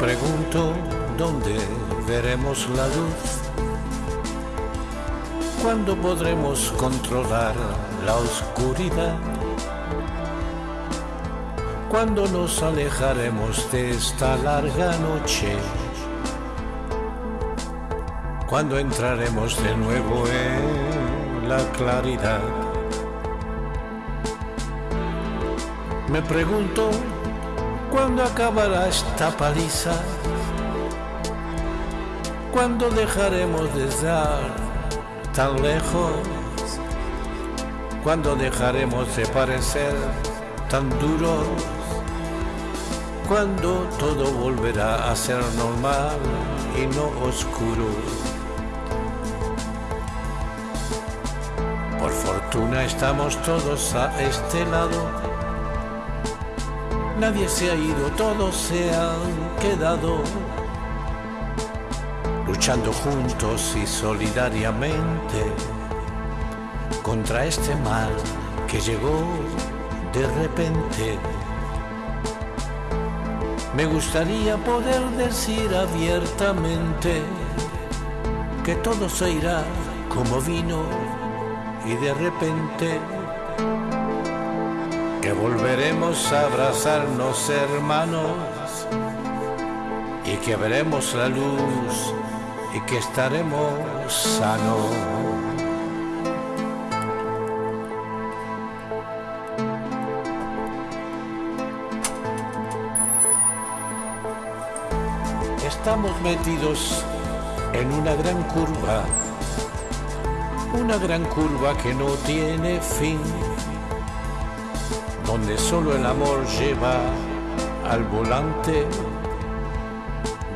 pregunto dónde veremos la luz, cuándo podremos controlar la oscuridad, cuándo nos alejaremos de esta larga noche, cuándo entraremos de nuevo en la claridad. Me pregunto cuándo acabará esta paliza, cuándo dejaremos de estar tan lejos, cuándo dejaremos de parecer tan duros, cuándo todo volverá a ser normal y no oscuro. Por fortuna estamos todos a este lado Nadie se ha ido, todos se han quedado luchando juntos y solidariamente contra este mal que llegó de repente. Me gustaría poder decir abiertamente que todo se irá como vino y de repente que volveremos a abrazarnos hermanos y que veremos la luz y que estaremos sanos. Estamos metidos en una gran curva, una gran curva que no tiene fin donde solo el amor lleva al volante,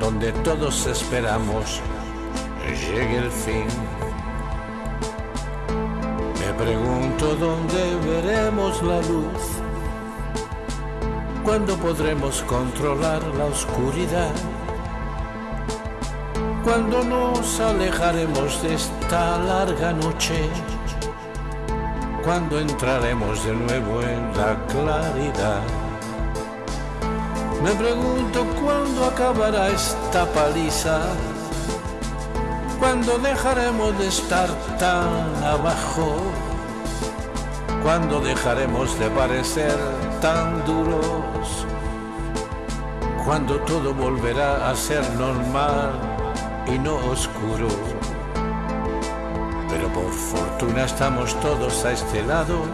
donde todos esperamos llegue el fin. Me pregunto dónde veremos la luz, cuándo podremos controlar la oscuridad, cuándo nos alejaremos de esta larga noche cuando entraremos de nuevo en la claridad. Me pregunto cuándo acabará esta paliza, cuándo dejaremos de estar tan abajo, cuándo dejaremos de parecer tan duros, cuando todo volverá a ser normal y no oscuro fortuna estamos todos a este lado.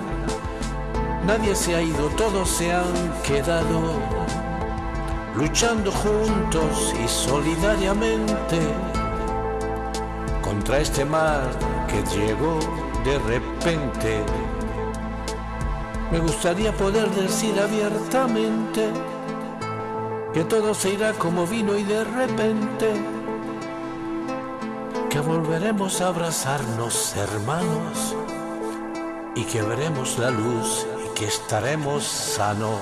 Nadie se ha ido, todos se han quedado luchando juntos y solidariamente contra este mal que llegó de repente. Me gustaría poder decir abiertamente que todo se irá como vino y de repente que volveremos a abrazarnos hermanos y que veremos la luz y que estaremos sanos.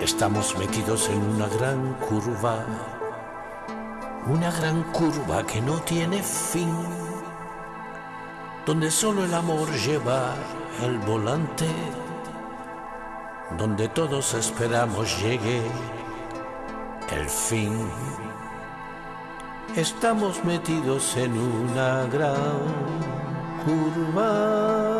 Estamos metidos en una gran curva, una gran curva que no tiene fin, donde solo el amor lleva el volante, donde todos esperamos llegue el fin. Estamos metidos en una gran curva.